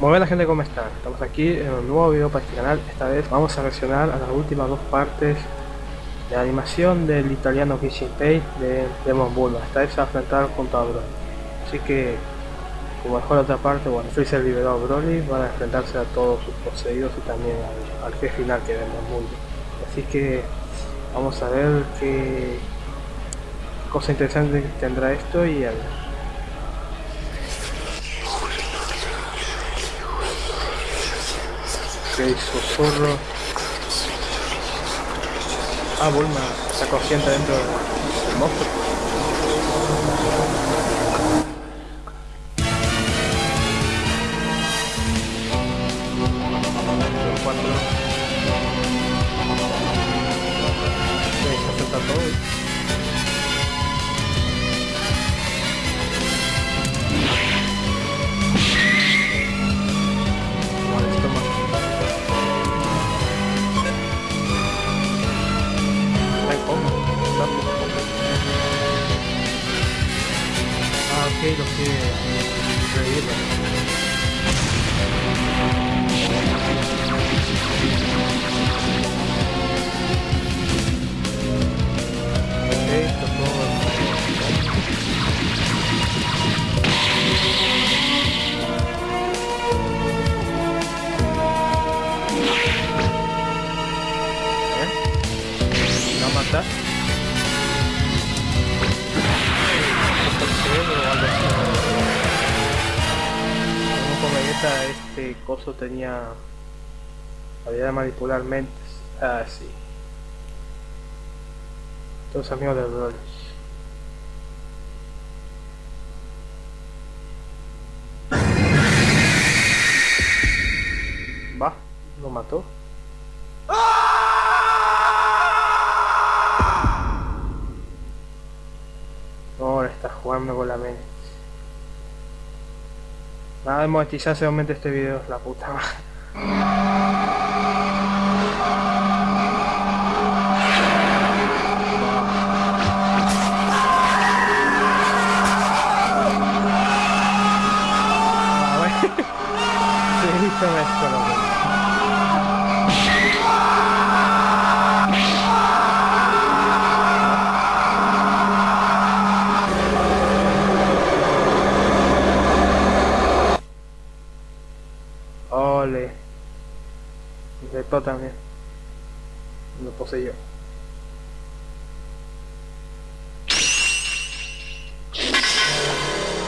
Muy buena gente, ¿cómo están? Estamos aquí en un nuevo video para este canal. Esta vez vamos a reaccionar a las últimas dos partes de animación del italiano Kissing Pay de Demon Bull. Esta vez se va a enfrentar junto a Broly. Así que, como mejor otra parte, bueno, Freezer liberó a Broly, van a enfrentarse a todos sus poseídos y también al, al jefe final que es Demon. Así que, vamos a ver qué cosa interesante tendrá esto y a ver. Ok, susurro. Ah, Bulma está consciente dentro del monstruo. Este coso tenía habilidad de manipular mentes. Ah, sí. Todos amigos de Broly. Va, lo mató. Ahora está jugando con la mente. Nada de monetizarse aumente este video, la puta madre. Ah, bueno. Sí, esto,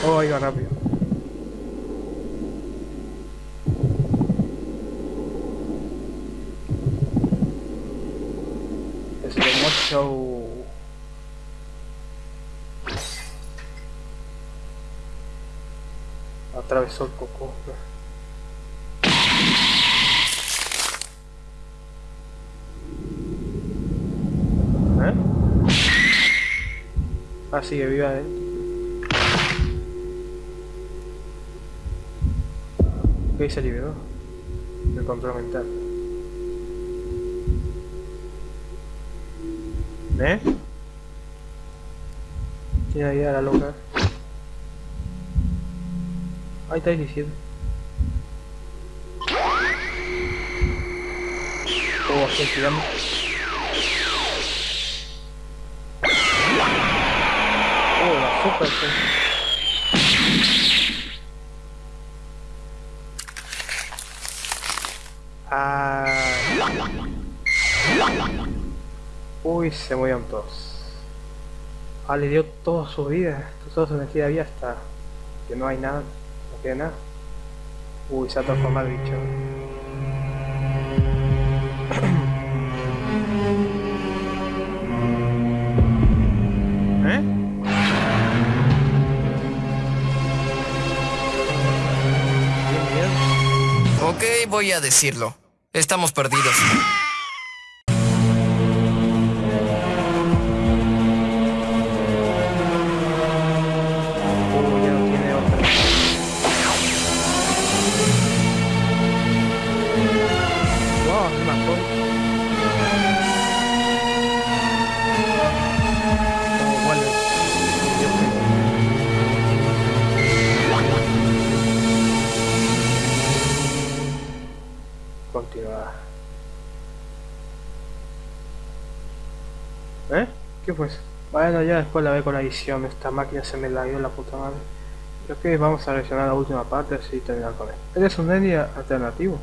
Oh, iba rápido. Slow show. Atravesó el coco. ¿Eh? Ah, sigue viva eh. Ok, se liberó. El control mental. ¿Eh? Tiene ahí a la loca. Ahí está diciendo. Oh, estoy tirando. Oh, la super sí. Ah. Uy, se murieron todos. Ah, le dio toda su vida, toda su energía había hasta que no hay nada, no queda nada. Uy, se ha transformado el bicho. ¿Eh? Ok, voy a decirlo. Estamos perdidos. ¿Qué fue eso? Bueno, ya después la ve con la edición. Esta máquina se me la dio la puta madre. Ok, vamos a reaccionar la última parte así terminar con él. Él es un Nenny alternativo.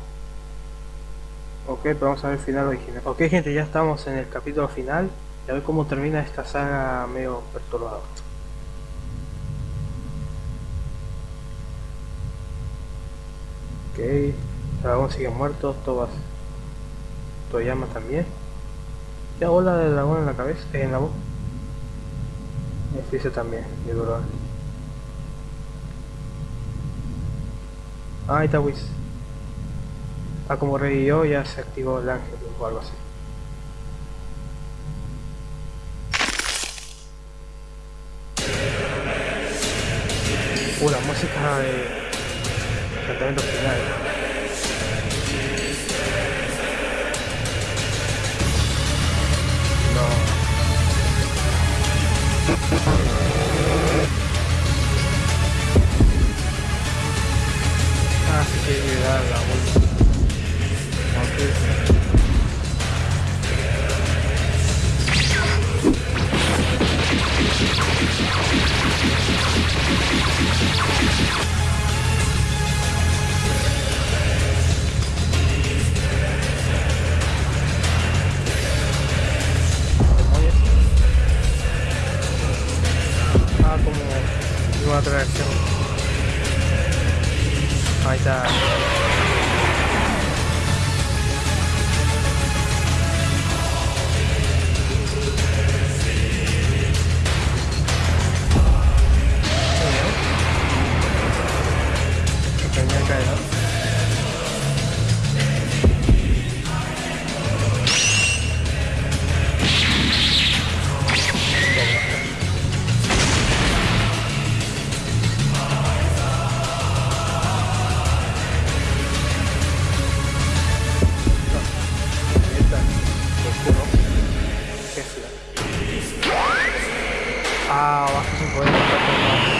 Ok, pero vamos a ver final original. Ok gente, ya estamos en el capítulo final. Y a ver cómo termina esta saga medio perturbada. Ok, dragón sigue muerto, Tobas Toyama también. Ya bola del dragón en la cabeza, en la boca. Este también, de dolor. Ah, ahí está Whis. Ah, como revivió ya se activó el ángel o algo así. Uh, la música de enfrentamiento final. Ah, o arco de voz tá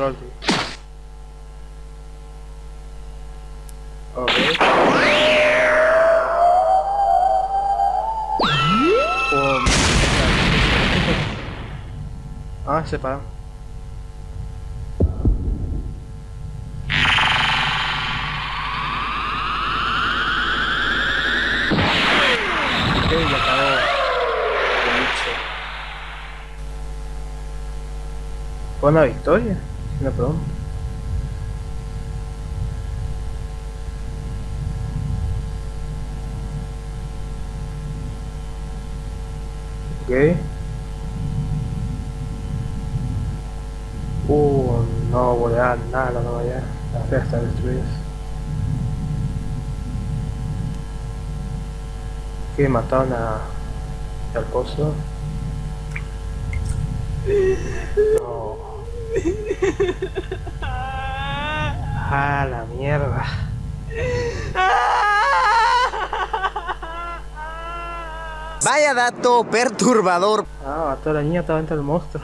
control. Ok. Oh, ah, se. Fue una victoria, una broma. Ok. Uh, no voy a dar nada, no vaya. La fe está destruida. Que mataron a... al pozo. No. Ah, la mierda. Vaya dato perturbador. Ah, mató a la niña, estaba dentro del monstruo.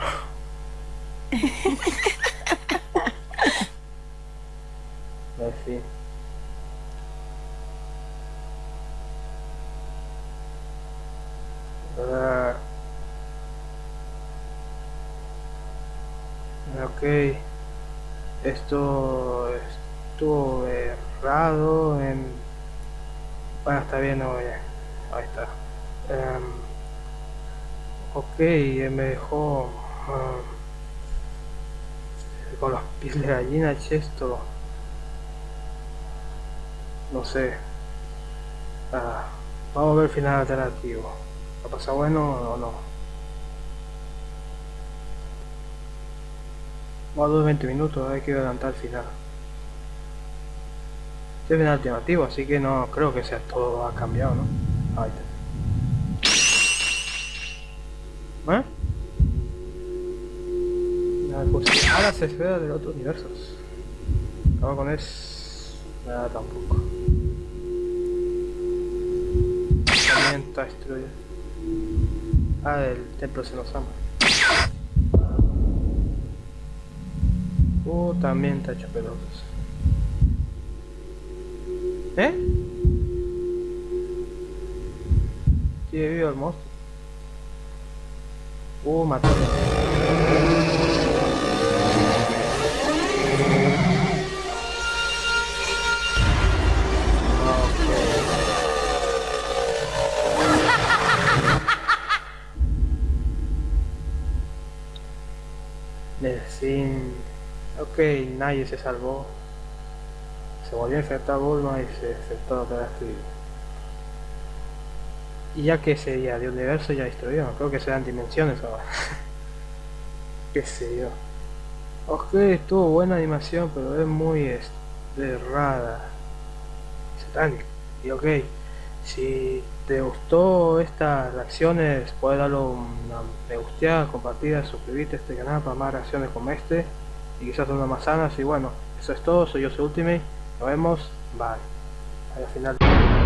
En fin. Ah. Ok. Esto estuvo errado en... Bueno, está bien, no voy a... Ahí está. Em, ok, eh, me dejó... ah, con los pies de gallina esto no sé Ah, vamos a ver el final alternativo ¿va a pasar bueno o no? Vamos a 20 minutos hay que adelantar el final este es final alternativo así que no creo que sea todo ha cambiado ¿no? ahí está ¿Eh? A las esferas del otro universo. Acabo con es. Nada tampoco. También está destruido. Ah, el templo se nos ama. Uh, también hecho pelotas. ¿Eh? Sigue vivo el monstruo. Uh, mató. Ok, nadie se salvó. Se volvió a infectar Bulma y se infectó otra vez. Y ya que sería de universo ya destruido, creo que serán dimensiones ahora. Qué sé yo. Ok, estuvo buena animación, pero es muy errada. Satánica. Y ok, si te gustó estas reacciones, puedes darle una me gusta, compartir, suscribirte a este canal para más reacciones como este y quizás unas más sanas. Y bueno, eso es todo, soy yo, soy Ultimate. Nos vemos, bye. Al final.